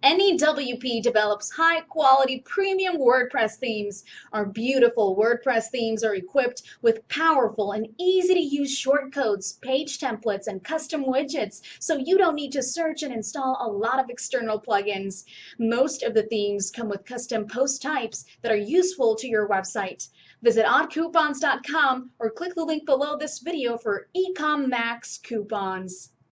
Any WP develops high quality premium WordPress themes. Our beautiful WordPress themes are equipped with powerful and easy to use shortcodes, page templates, and custom widgets, so you don't need to search and install a lot of external plugins. Most of the themes come with custom post types that are useful to your website. Visit oddcoupons.com or click the link below this video for Ecom Max coupons.